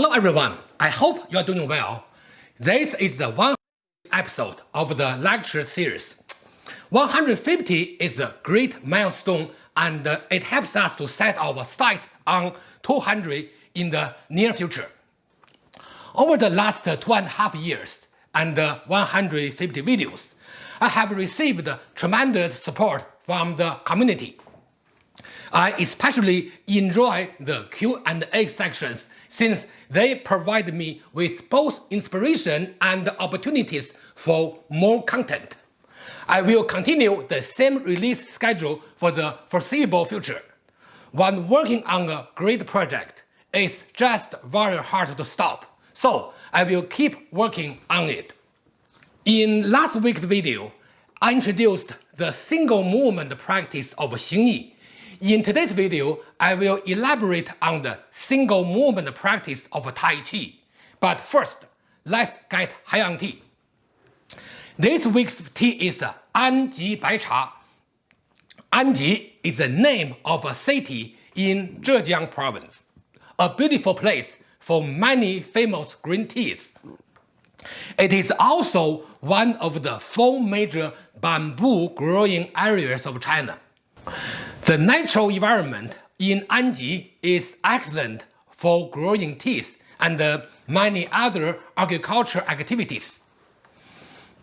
Hello everyone, I hope you are doing well. This is the 100th episode of the lecture series. 150 is a great milestone and it helps us to set our sights on 200 in the near future. Over the last two and a half years and 150 videos, I have received tremendous support from the community. I especially enjoy the Q&A sections since they provide me with both inspiration and opportunities for more content. I will continue the same release schedule for the foreseeable future. When working on a great project, it's just very hard to stop, so I will keep working on it. In last week's video, I introduced the single movement practice of Xingyi in today's video, I will elaborate on the single movement practice of Tai Chi. But first, let's get high on tea. This week's tea is Anji Bai Cha. Anji is the name of a city in Zhejiang province, a beautiful place for many famous green teas. It is also one of the four major bamboo growing areas of China. The natural environment in Anji is excellent for growing teas and many other agricultural activities.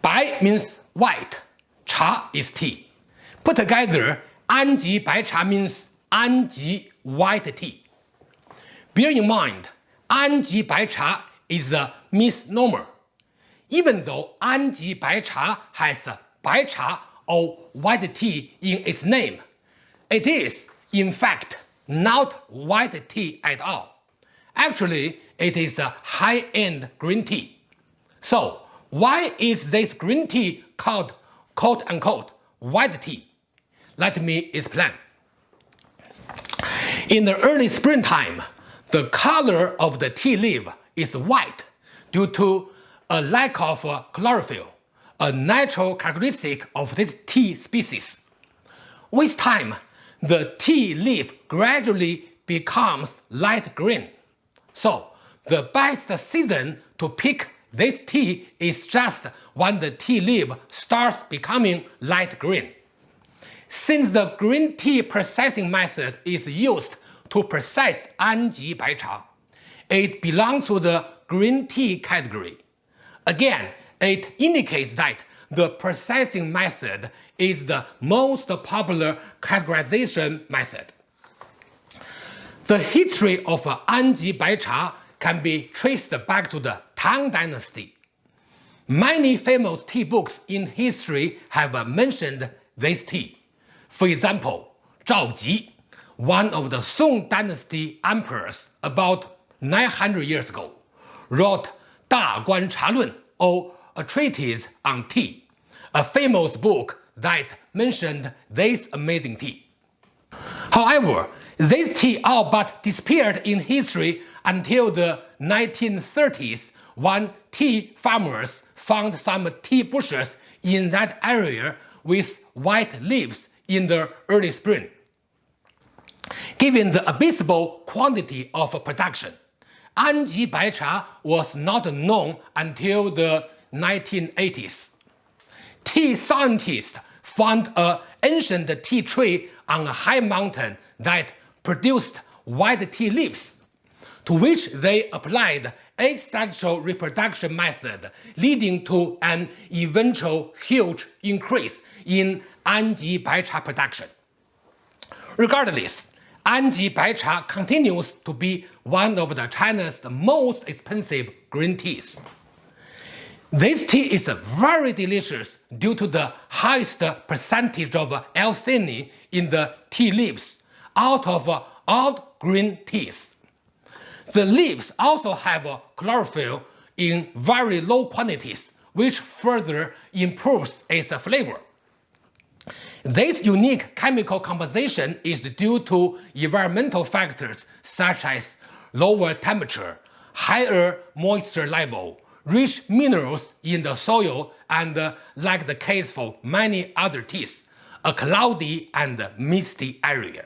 Bai means white, cha is tea. Put together, Anji Bai Cha means Anji white tea. Bear in mind, Anji Bai Cha is a misnomer. Even though Anji Bai Cha has Bai Cha or white tea in its name, it is, in fact, not white tea at all. Actually, it is a high-end green tea. So, why is this green tea called quote-unquote white tea? Let me explain. In the early springtime, the color of the tea leaf is white due to a lack of uh, chlorophyll, a natural characteristic of this tea species. With time, the tea leaf gradually becomes light green. So, the best season to pick this tea is just when the tea leaf starts becoming light green. Since the green tea processing method is used to process Anji Bai Cha, it belongs to the green tea category. Again, it indicates that the processing method is the most popular categorization method. The history of Anji Bai Cha can be traced back to the Tang Dynasty. Many famous tea books in history have mentioned this tea. For example, Zhao Ji, one of the Song Dynasty emperors about 900 years ago, wrote Da Guan Cha Lun or a treatise on tea, a famous book that mentioned this amazing tea. However, this tea all but disappeared in history until the 1930s when tea farmers found some tea bushes in that area with white leaves in the early spring. Given the abysmal quantity of production, Anji Bai Cha was not known until the 1980s. Tea scientists found an ancient tea tree on a high mountain that produced white tea leaves, to which they applied asexual reproduction method, leading to an eventual huge increase in Anji Baicha production. Regardless, Anji Baicha continues to be one of the China's most expensive green teas. This tea is very delicious due to the highest percentage of L-theanine in the tea leaves out of all green teas. The leaves also have chlorophyll in very low quantities, which further improves its flavor. This unique chemical composition is due to environmental factors such as lower temperature, higher moisture level, rich minerals in the soil and, uh, like the case for many other teas, a cloudy and misty area.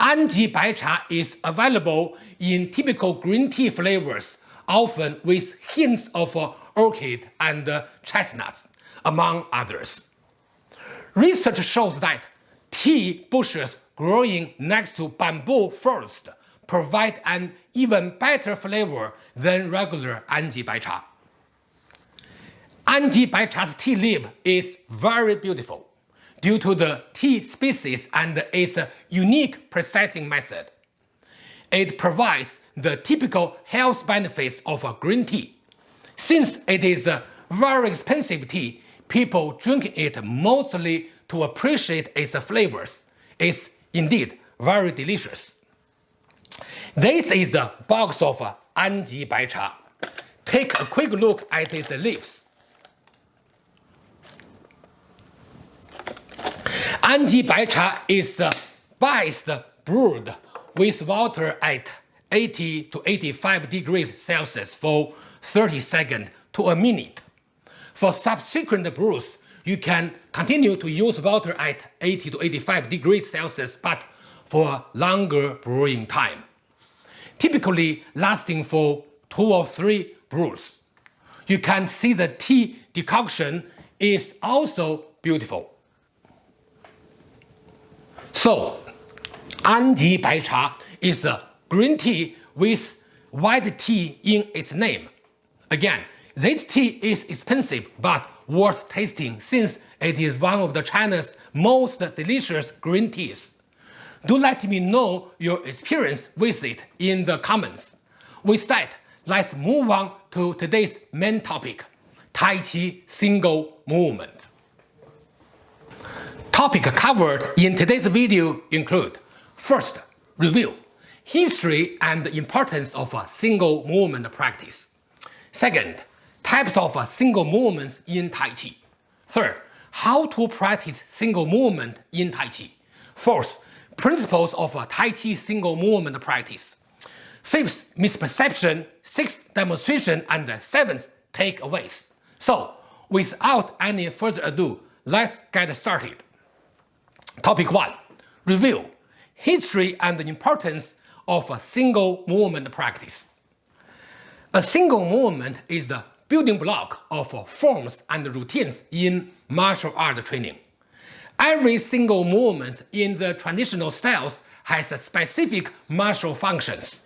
Anji Bai Cha is available in typical green tea flavors, often with hints of orchid and chestnuts, among others. Research shows that tea bushes growing next to bamboo forest provide an even better flavor than regular Anji Baicha. Anji Baicha's tea leaf is very beautiful due to the tea species and its unique processing method. It provides the typical health benefits of a green tea. Since it is a very expensive tea, people drink it mostly to appreciate its flavors. It's indeed very delicious. This is the box of Anji Baicha. Take a quick look at its leaves. Anji Baicha is the best brewed with water at 80 to 85 degrees Celsius for 30 seconds to a minute. For subsequent brews, you can continue to use water at 80 to 85 degrees Celsius, but for longer brewing time, typically lasting for two or three brews. You can see the tea decoction is also beautiful. So, Anji Bai Cha is a green tea with white tea in its name. Again, this tea is expensive but worth tasting since it is one of the China's most delicious green teas. Do let me know your experience with it in the comments. With that, let's move on to today's main topic, Tai Chi single movement. Topic covered in today's video include First, review, history and importance of a single movement practice. Second, types of single movements in Tai Chi. Third, how to practice single movement in Tai Chi. Fourth, principles of uh, Tai Chi single movement practice. Fifth, misperception. Sixth, demonstration. And uh, seventh, takeaways. So, without any further ado, let's get started. Topic 1. Review History and the importance of a single movement practice. A single movement is the building block of forms and routines in martial art training. Every single movement in the traditional styles has specific martial functions.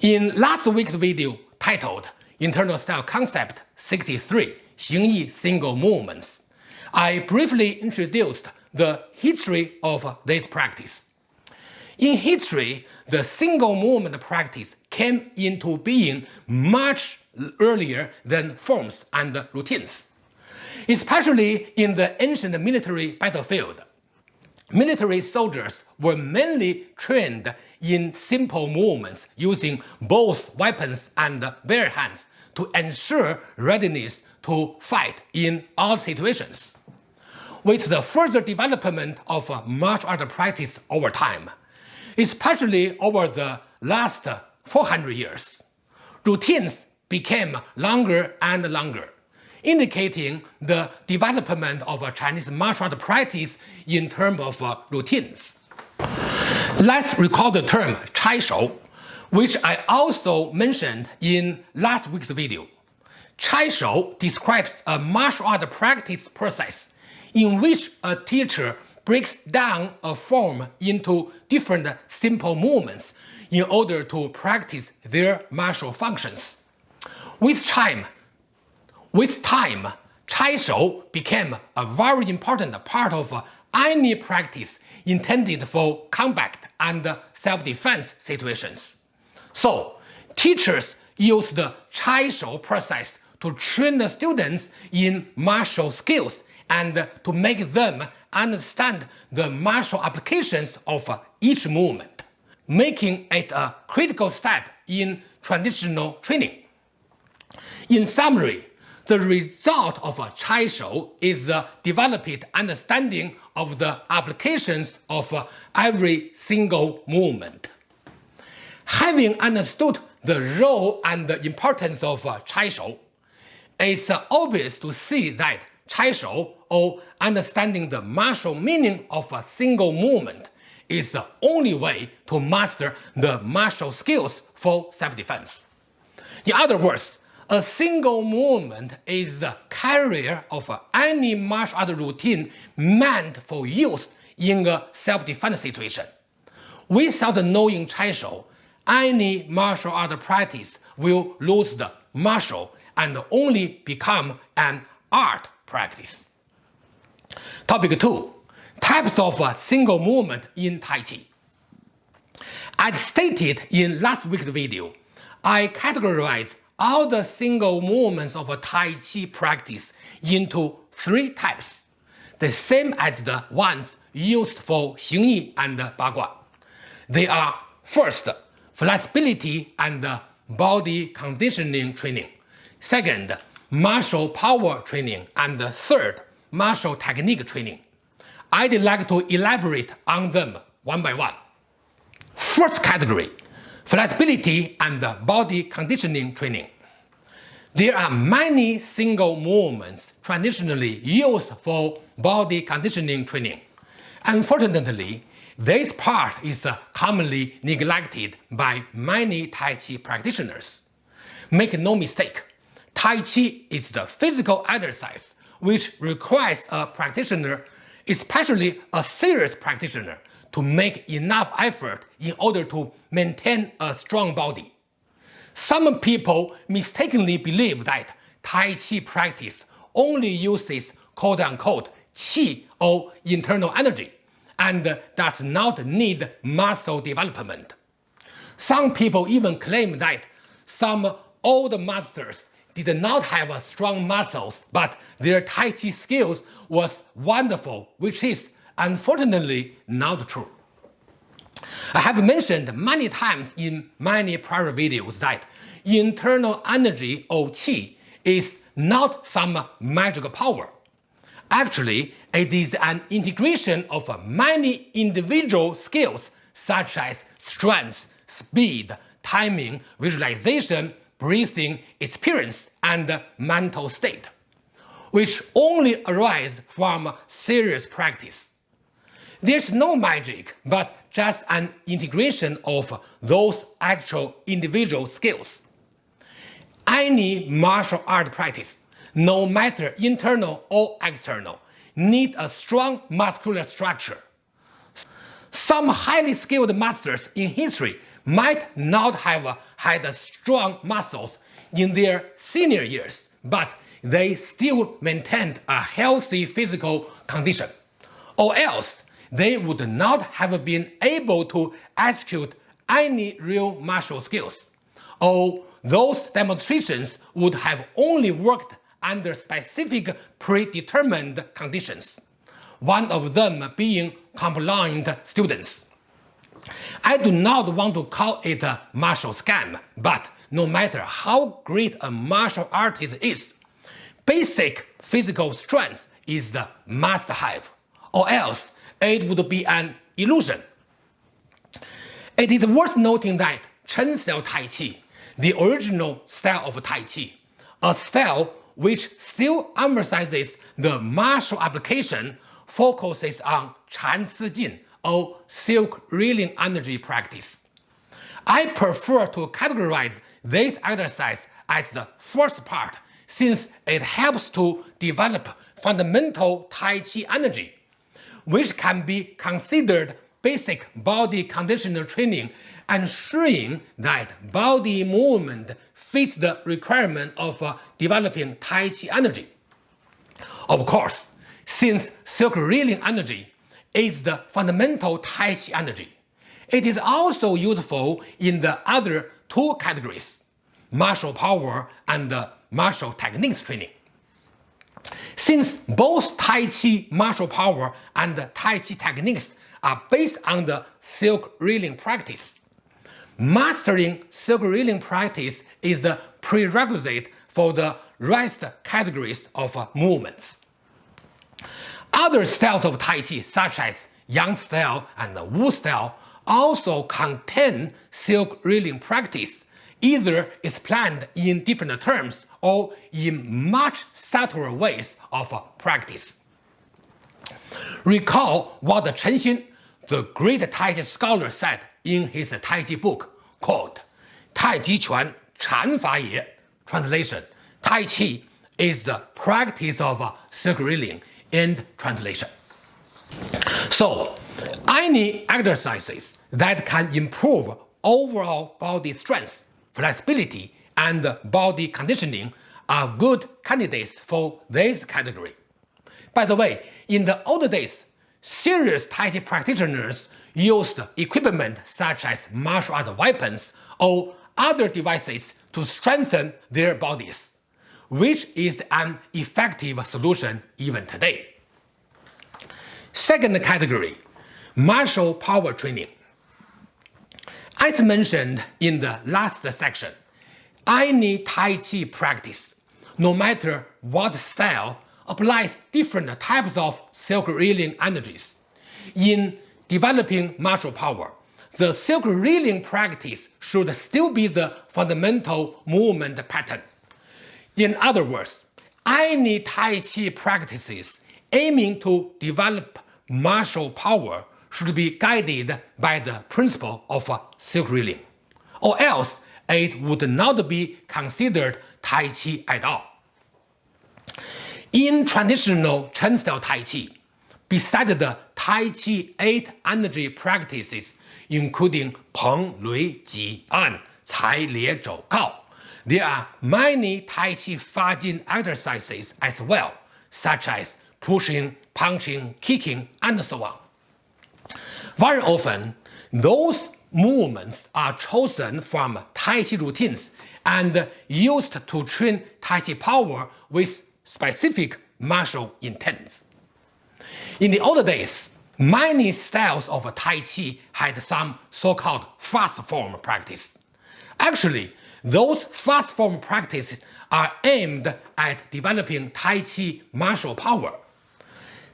In last week's video titled Internal Style Concept 63 Xingyi Single Movements, I briefly introduced the history of this practice. In history, the single movement practice came into being much earlier than forms and routines. Especially in the ancient military battlefield, military soldiers were mainly trained in simple movements using both weapons and bare hands to ensure readiness to fight in all situations. With the further development of martial art practice over time, especially over the last 400 years, routines became longer and longer, indicating the development of a Chinese martial art practice in terms of uh, routines. Let's recall the term Chai Shou, which I also mentioned in last week's video. Chai Shou describes a martial art practice process in which a teacher breaks down a form into different simple movements in order to practice their martial functions. With time, with time, Chai Shou became a very important part of any practice intended for combat and self-defense situations. So, teachers use the Chai Shou process to train the students in martial skills and to make them understand the martial applications of each movement, making it a critical step in traditional training. In summary, the result of a Chai Shou is the developed understanding of the applications of every single movement. Having understood the role and the importance of Chai Shou, it's obvious to see that Chai Shou, or understanding the martial meaning of a single movement, is the only way to master the martial skills for self-defense. In other words, a single movement is the carrier of any martial art routine meant for use in a self-defense situation. Without knowing Chaishou, any martial art practice will lose the martial and only become an art practice. Topic 2. Types of single movement in Tai Chi. As stated in last week's video, I categorize all the single movements of a Tai Chi practice into three types, the same as the ones used for Xingyi and Bagua. They are first, flexibility and body conditioning training, second, martial power training, and third, martial technique training. I'd like to elaborate on them one by one. First category, flexibility and body conditioning training. There are many single movements traditionally used for body conditioning training. Unfortunately, this part is commonly neglected by many Tai Chi practitioners. Make no mistake, Tai Chi is the physical exercise which requires a practitioner, especially a serious practitioner, to make enough effort in order to maintain a strong body. Some people mistakenly believe that Tai Chi practice only uses quote-unquote qi or internal energy and does not need muscle development. Some people even claim that some old masters did not have strong muscles, but their Tai Chi skills was wonderful, which is unfortunately not true. I have mentioned many times in many prior videos that internal energy or qi is not some magic power. Actually, it is an integration of many individual skills such as strength, speed, timing, visualization, breathing, experience, and mental state, which only arise from serious practice. There's no magic, but just an integration of those actual individual skills. Any martial art practice no matter internal or external, need a strong muscular structure. Some highly skilled masters in history might not have had strong muscles in their senior years, but they still maintained a healthy physical condition. Or else, they would not have been able to execute any real martial skills. Or those demonstrations would have only worked under specific predetermined conditions, one of them being compliant students. I do not want to call it a martial scam, but no matter how great a martial artist is, basic physical strength is the must-have, or else it would be an illusion. It is worth noting that Chen style Tai Chi, the original style of Tai Chi, a style which still emphasizes the martial application, focuses on Chan Si Jin or silk reeling energy practice. I prefer to categorize this exercise as the first part since it helps to develop fundamental Tai Chi energy, which can be considered basic body conditioner training ensuring that body movement fits the requirement of uh, developing Tai Chi energy. Of course, since reeling energy is the fundamental Tai Chi energy, it is also useful in the other two categories, martial power and uh, martial techniques training. Since both Tai Chi martial power and Tai Chi techniques are based on the silk reeling practice, Mastering silk reeling practice is the prerequisite for the rest categories of movements. Other styles of Tai Chi, such as Yang style and Wu style, also contain silk reeling practice, either explained in different terms or in much subtler ways of uh, practice. Recall what Chen Xin the great Tai Chi scholar said in his Tai Chi book, quote, Tai Chi Quan Chan Fa Ye, translation, Tai Chi is the practice of uh, circle reeling, end translation. So, any exercises that can improve overall body strength, flexibility, and body conditioning are good candidates for this category. By the way, in the old days, serious Tai Chi practitioners used equipment such as martial art weapons or other devices to strengthen their bodies, which is an effective solution even today. Second category, martial power training. As mentioned in the last section, any Tai Chi practice, no matter what style, applies different types of silk reeling energies. In developing martial power, the silk reeling practice should still be the fundamental movement pattern. In other words, any Tai Chi practices aiming to develop martial power should be guided by the principle of silk reeling, or else it would not be considered Tai Chi at all. In traditional Chen style Tai Chi, besides the Tai Chi 8 energy practices including Peng, Lui, Ji, An, Cai, Lie, Zhou, Kao, there are many Tai Chi Fa Jin exercises as well, such as pushing, punching, kicking, and so on. Very often, those movements are chosen from Tai Chi routines and used to train Tai Chi power with specific martial intents. In the old days, many styles of Tai Chi had some so-called fast form practice. Actually, those fast form practices are aimed at developing Tai Chi martial power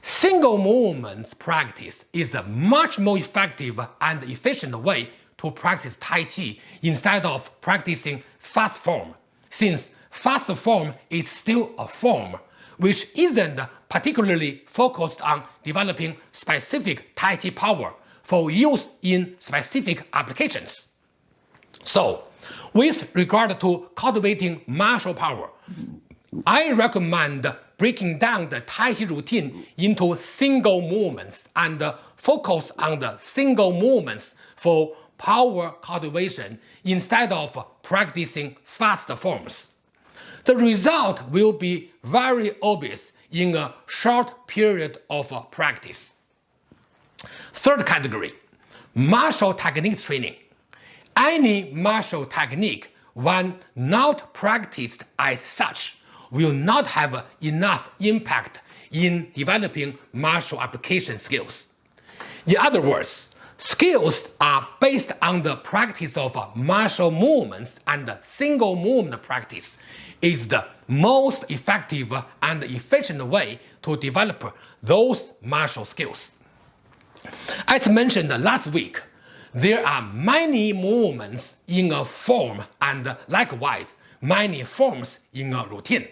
Single movement practice is a much more effective and efficient way to practice Tai Chi instead of practicing fast form, since fast form is still a form, which isn't particularly focused on developing specific Tai Chi power for use in specific applications. So, with regard to cultivating martial power, I recommend breaking down the Tai Chi routine into single movements and focus on the single movements for power cultivation instead of practicing fast forms. The result will be very obvious in a short period of practice. Third category, martial technique training. Any martial technique when not practiced as such will not have enough impact in developing martial application skills. In other words, skills are based on the practice of martial movements and single movement practice is the most effective and efficient way to develop those martial skills. As mentioned last week, there are many movements in a form and likewise many forms in a routine.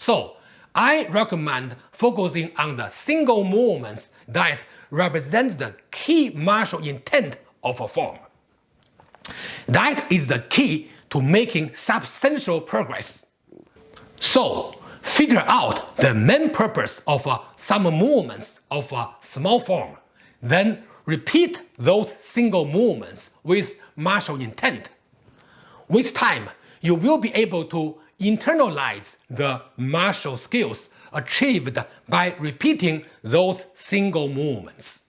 So I recommend focusing on the single movements that represent the key martial intent of a form. That is the key to making substantial progress. So figure out the main purpose of uh, some movements of a small form, then repeat those single movements with martial intent. With time, you will be able to internalize the martial skills achieved by repeating those single movements.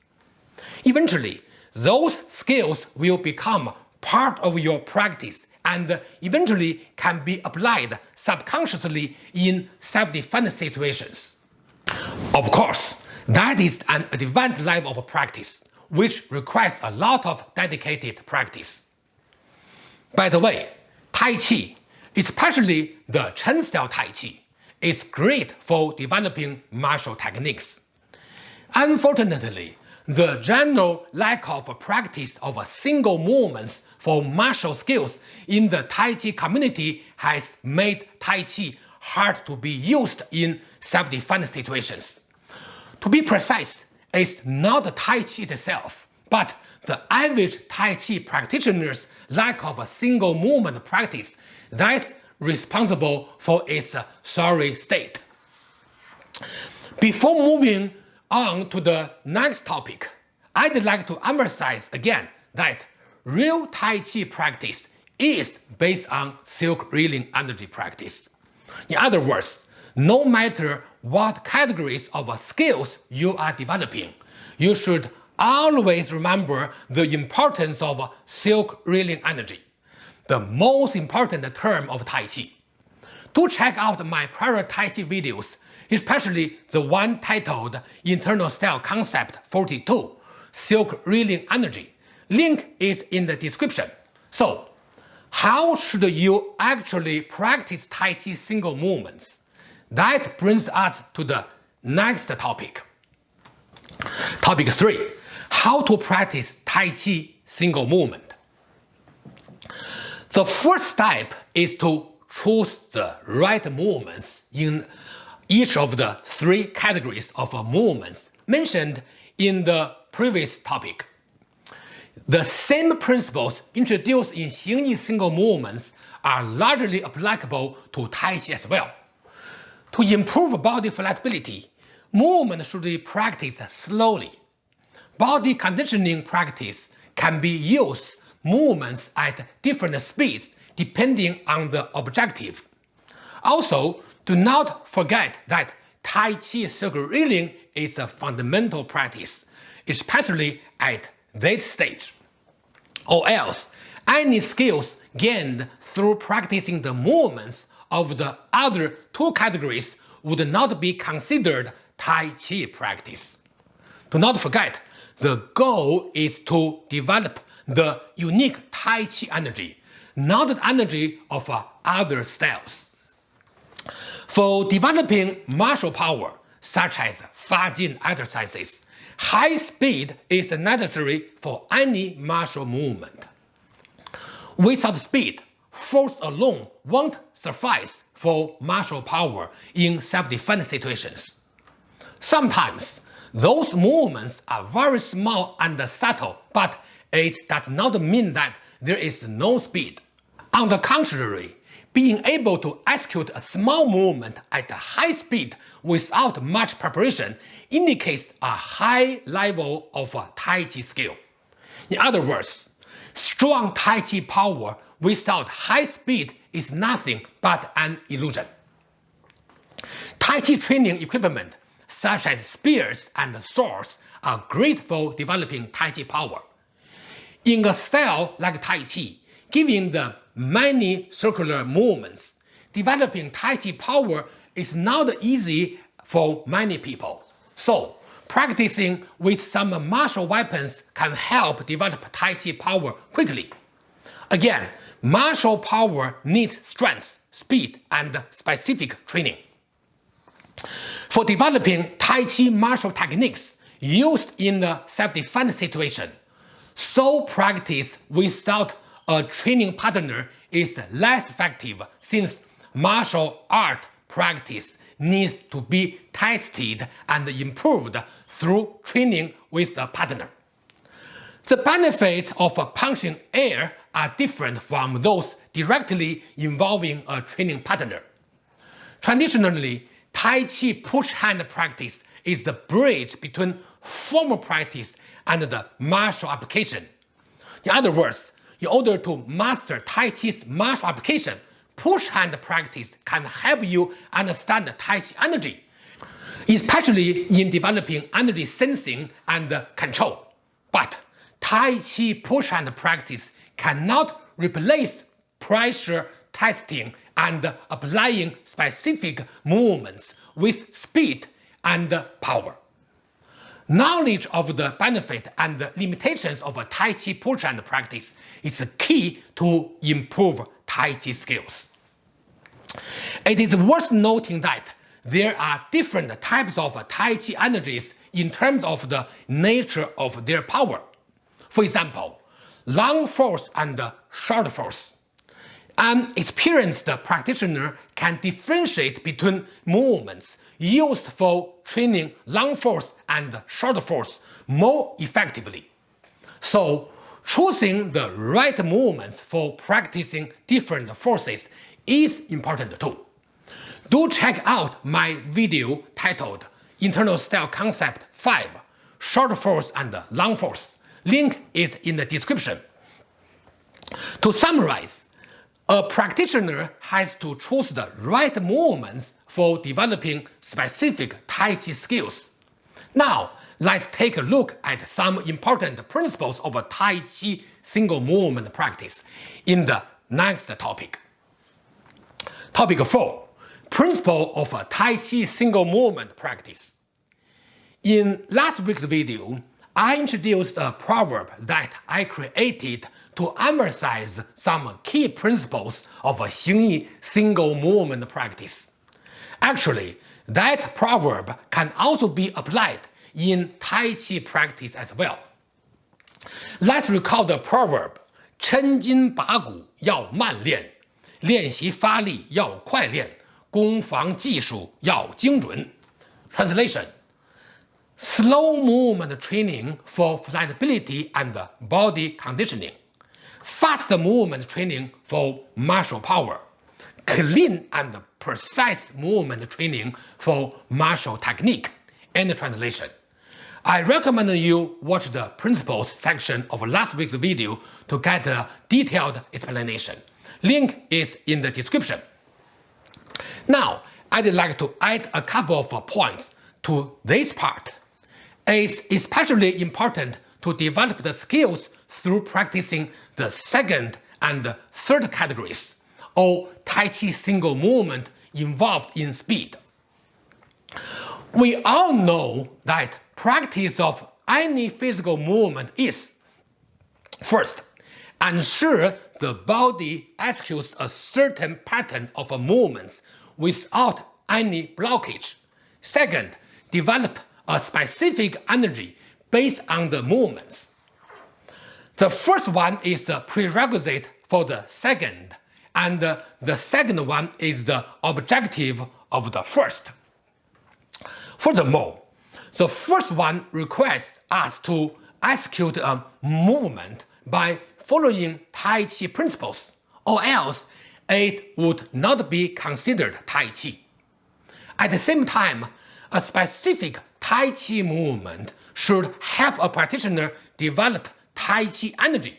Eventually, those skills will become part of your practice and eventually can be applied subconsciously in self-defense situations. Of course, that is an advanced level of practice, which requires a lot of dedicated practice. By the way, Tai Chi especially the Chen style Tai Chi, is great for developing martial techniques. Unfortunately, the general lack of practice of single movements for martial skills in the Tai Chi community has made Tai Chi hard to be used in self-defense situations. To be precise, it's not Tai Chi itself, but the average Tai Chi practitioner's lack of a single movement practice that's responsible for its uh, sorry state. Before moving on to the next topic, I'd like to emphasize again that real Tai Chi practice is based on silk reeling energy practice. In other words, no matter what categories of skills you are developing, you should always remember the importance of silk reeling energy, the most important term of Tai Chi. Do check out my prior Tai Chi videos, especially the one titled Internal Style Concept 42, Silk Reeling Energy. Link is in the description. So, how should you actually practice Tai Chi single movements? That brings us to the next topic. Topic 3. How to practice Tai Chi single movement. The first step is to choose the right movements in each of the three categories of movements mentioned in the previous topic. The same principles introduced in Xingyi single movements are largely applicable to Tai Chi as well. To improve body flexibility, movement should be practiced slowly. Body conditioning practice can be used movements at different speeds depending on the objective. Also, do not forget that Tai Chi circle reeling is a fundamental practice, especially at that stage. Or else, any skills gained through practicing the movements of the other two categories would not be considered Tai Chi practice. Do not forget, the goal is to develop the unique Tai Chi energy, not the energy of uh, other styles. For developing martial power, such as Fa-Jin exercises, high speed is necessary for any martial movement. Without speed, force alone won't suffice for martial power in self-defense situations. Sometimes, those movements are very small and subtle, but it does not mean that there is no speed. On the contrary, being able to execute a small movement at a high speed without much preparation indicates a high level of Tai Chi skill. In other words, strong Tai Chi power without high speed is nothing but an illusion. Tai Chi training equipment such as spears and swords are great for developing Tai Chi power. In a style like Tai Chi, given the many circular movements, developing Tai Chi power is not easy for many people. So, practicing with some martial weapons can help develop Tai Chi power quickly. Again, martial power needs strength, speed, and specific training. For developing Tai Chi martial techniques used in a self-defense situation, so practice without a training partner is less effective since martial art practice needs to be tested and improved through training with a partner. The benefits of punching air are different from those directly involving a training partner. Traditionally, Tai Chi push hand practice is the bridge between formal practice and the martial application. In other words, in order to master Tai Chi's martial application, push hand practice can help you understand Tai Chi energy, especially in developing energy sensing and control. But Tai Chi push hand practice cannot replace pressure testing and applying specific movements with speed and power. Knowledge of the benefit and limitations of a Tai Chi push hand practice is key to improve Tai Chi skills. It is worth noting that there are different types of Tai Chi energies in terms of the nature of their power. For example, long force and short force. An experienced practitioner can differentiate between movements used for training long force and short force more effectively. So choosing the right movements for practicing different forces is important too. Do check out my video titled Internal Style Concept 5 Short Force and Long Force. Link is in the description. To summarize, a practitioner has to choose the right movements for developing specific Tai Chi skills. Now, let's take a look at some important principles of Tai Chi single movement practice in the next topic. Topic 4. Principle of Tai Chi single movement practice. In last week's video, I introduced a proverb that I created to emphasize some key principles of a Xingyi single movement practice. Actually, that proverb can also be applied in Tai Chi practice as well. Let's recall the proverb 抻筋拔骨要慢练，练习发力要快练，攻防技术要精准. Translation Slow movement training for flexibility and body conditioning. Fast movement training for martial power. Clean and precise movement training for martial technique. End translation. I recommend you watch the principles section of last week's video to get a detailed explanation. Link is in the description. Now, I'd like to add a couple of points to this part It's especially important to develop the skills through practicing the second and third categories, or Tai Chi single movement involved in speed. We all know that practice of any physical movement is First, ensure the body executes a certain pattern of movements without any blockage. Second, develop a specific energy based on the movements. The first one is the prerequisite for the second, and the second one is the objective of the first. Furthermore, the first one requests us to execute a movement by following Tai Chi principles, or else it would not be considered Tai Chi. At the same time, a specific Tai Chi movement should help a practitioner develop Tai Chi energy,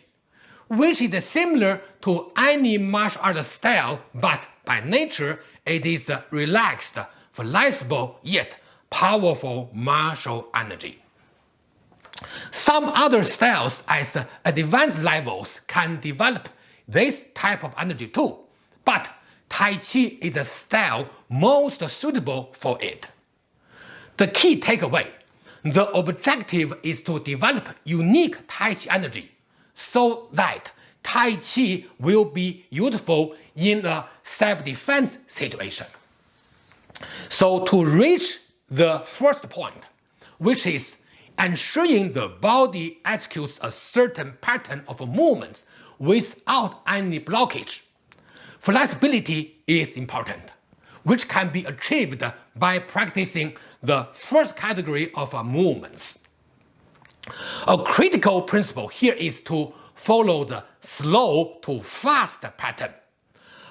which is similar to any martial art style but by nature it is relaxed, flexible yet powerful martial energy. Some other styles at advanced levels can develop this type of energy too, but Tai Chi is the style most suitable for it. The key takeaway, the objective is to develop unique Tai Chi energy so that Tai Chi will be useful in a self-defense situation. So to reach the first point, which is ensuring the body executes a certain pattern of movements without any blockage, flexibility is important, which can be achieved by practicing the first category of uh, movements. A critical principle here is to follow the slow to fast pattern.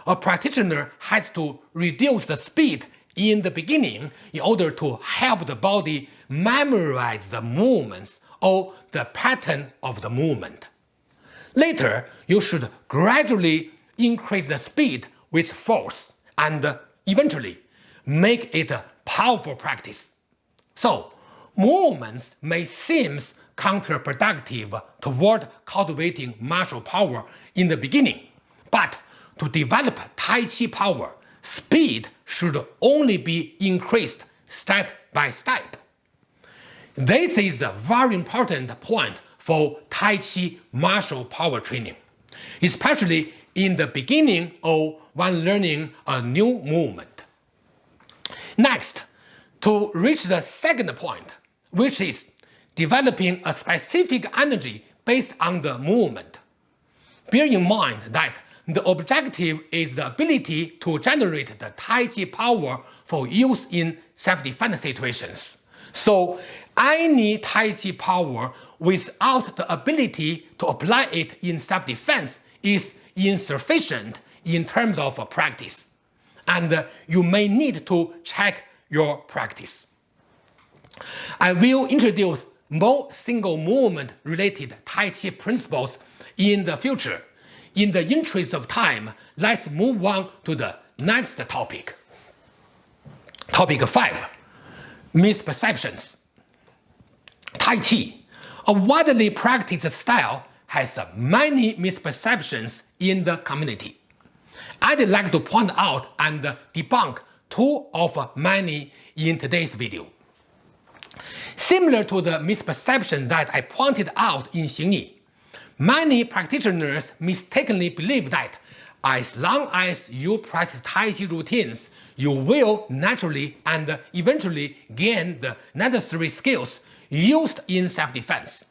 A practitioner has to reduce the speed in the beginning in order to help the body memorize the movements or the pattern of the movement. Later, you should gradually increase the speed with force and eventually make it powerful practice. So, movements may seem counterproductive toward cultivating martial power in the beginning, but to develop Tai Chi power, speed should only be increased step by step. This is a very important point for Tai Chi martial power training, especially in the beginning or when learning a new movement. Next, to reach the second point, which is developing a specific energy based on the movement. Bear in mind that the objective is the ability to generate the Tai Chi power for use in self-defense situations. So any Tai Chi power without the ability to apply it in self-defense is insufficient in terms of practice, and uh, you may need to check your practice. I will introduce more single movement related Tai Chi principles in the future. In the interest of time, let's move on to the next topic. Topic 5 Misperceptions Tai Chi, a widely practiced style, has many misperceptions in the community. I'd like to point out and debunk two of many in today's video. Similar to the misperception that I pointed out in Xingyi, many practitioners mistakenly believe that as long as you practice Tai Chi routines, you will naturally and eventually gain the necessary skills used in self-defense.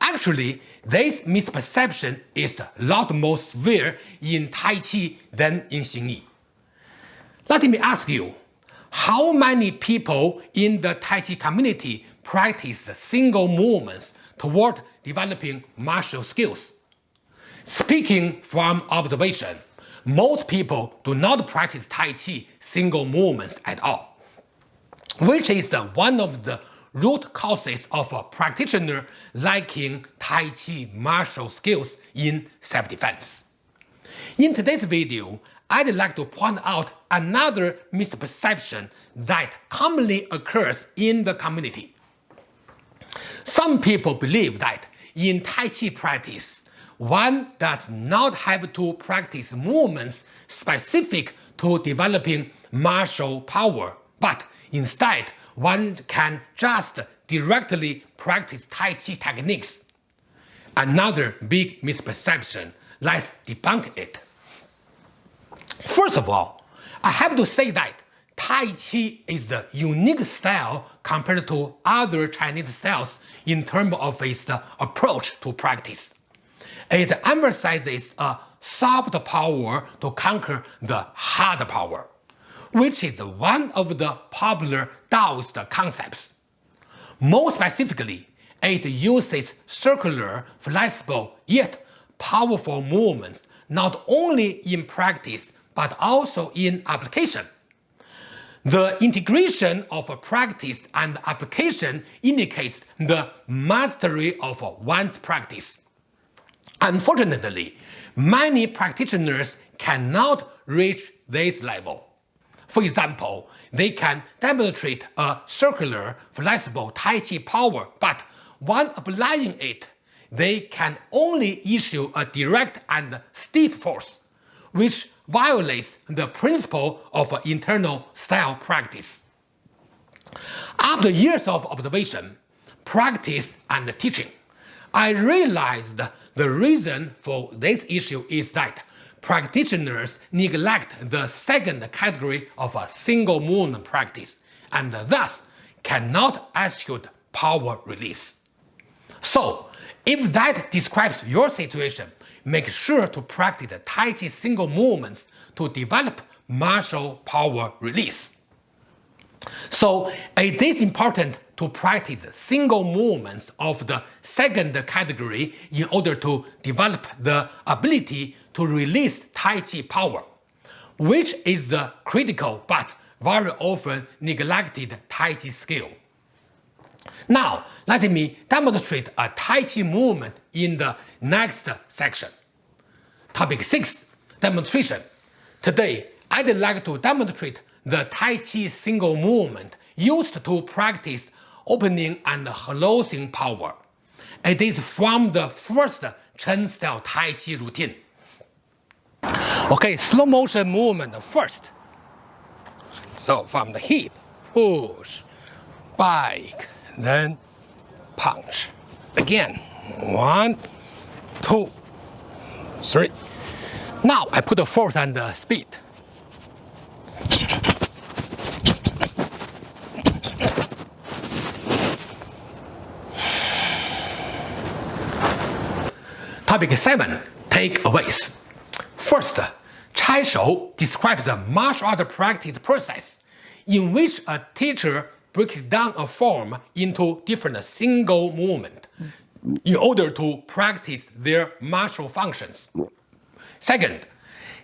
Actually, this misperception is a lot more severe in Tai Chi than in Xingyi. Let me ask you, how many people in the Tai Chi community practice single movements toward developing martial skills? Speaking from observation, most people do not practice Tai Chi single movements at all, which is one of the root causes of a practitioner lacking Tai Chi martial skills in self-defense. In today's video, I'd like to point out another misperception that commonly occurs in the community. Some people believe that in Tai Chi practice, one does not have to practice movements specific to developing martial power, but instead one can just directly practice Tai Chi techniques. Another big misperception, let's debunk it. First of all, I have to say that Tai Chi is the unique style compared to other Chinese styles in terms of its approach to practice. It emphasizes a soft power to conquer the hard power, which is one of the popular Taoist concepts. More specifically, it uses circular, flexible, yet powerful movements not only in practice but also in application. The integration of practice and application indicates the mastery of one's practice. Unfortunately, many practitioners cannot reach this level. For example, they can demonstrate a circular, flexible Tai Chi power, but when applying it, they can only issue a direct and stiff force, which violates the principle of internal style practice. After years of observation, practice, and teaching, I realized the reason for this issue is that practitioners neglect the second category of a single movement practice and thus cannot execute power release. So, if that describes your situation, make sure to practice Tai Chi single movements to develop martial power release. So it is important to practice single movements of the second category in order to develop the ability to release Tai Chi power, which is the critical but very often neglected Tai Chi skill. Now, let me demonstrate a Tai Chi movement in the next section. Topic 6. Demonstration. Today, I'd like to demonstrate the Tai Chi single movement used to practice opening and closing power. It is from the first Chen style Tai Chi routine. Okay, slow motion movement first. So from the hip, push, bike, then punch. Again, one, two, three. Now I put the force and the speed. Topic 7. Takeaways. First, Cai Shou describes the martial art practice process in which a teacher breaks down a form into different single movement, in order to practice their martial functions. Second,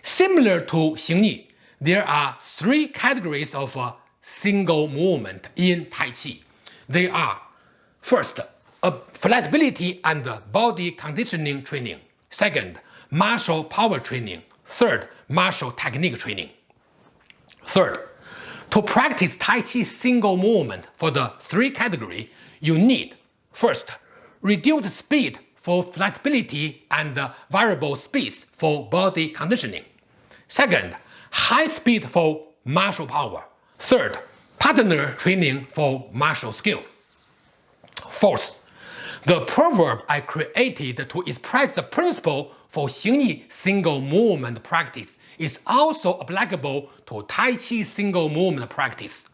similar to Xingyi, there are three categories of uh, single movement in Tai Chi. They are first, a flexibility and body conditioning training. Second, martial power training. Third, martial technique training. Third, to practice Tai Chi single movement for the three category, you need first, reduced speed for flexibility and variable speeds for body conditioning. Second, high speed for martial power. Third, partner training for martial skill. Fourth, the proverb I created to express the principle for Xingyi single movement practice is also applicable to Tai Chi single movement practice.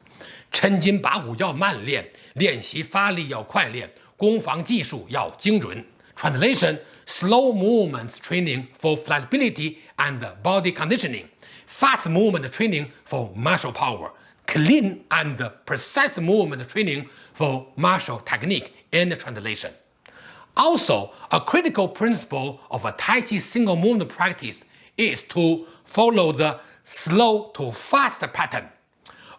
抻筋拔骨要慢练，练习发力要快练，攻防技术要精准。Translation: Slow movements training for flexibility and body conditioning, fast movement training for martial power, clean and precise movement training for martial technique in translation. Also, a critical principle of a Tai Chi single movement practice is to follow the slow to fast pattern.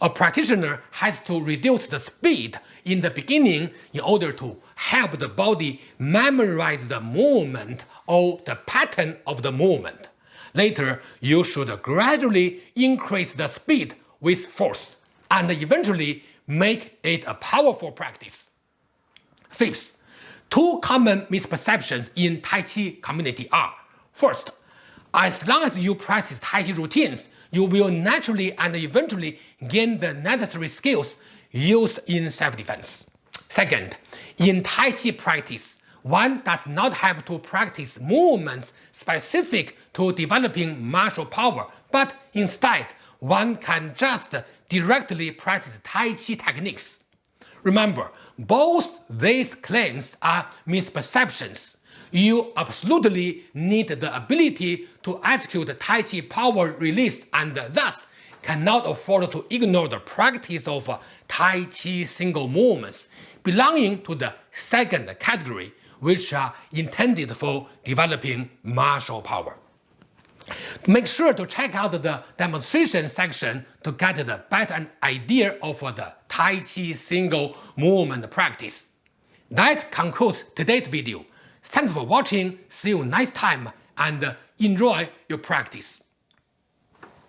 A practitioner has to reduce the speed in the beginning in order to help the body memorize the movement or the pattern of the movement. Later, you should gradually increase the speed with force and eventually make it a powerful practice. Fifth, Two common misperceptions in Tai Chi community are First, as long as you practice Tai Chi routines, you will naturally and eventually gain the necessary skills used in self-defense. Second, in Tai Chi practice, one does not have to practice movements specific to developing martial power, but instead, one can just directly practice Tai Chi techniques Remember, both these claims are misperceptions. You absolutely need the ability to execute Tai Chi power release and thus cannot afford to ignore the practice of uh, Tai Chi single movements belonging to the second category, which are intended for developing martial power. Make sure to check out the demonstration section to get the better idea of the Tai Chi single movement practice. That concludes today's video. Thanks for watching, see you next time and enjoy your practice.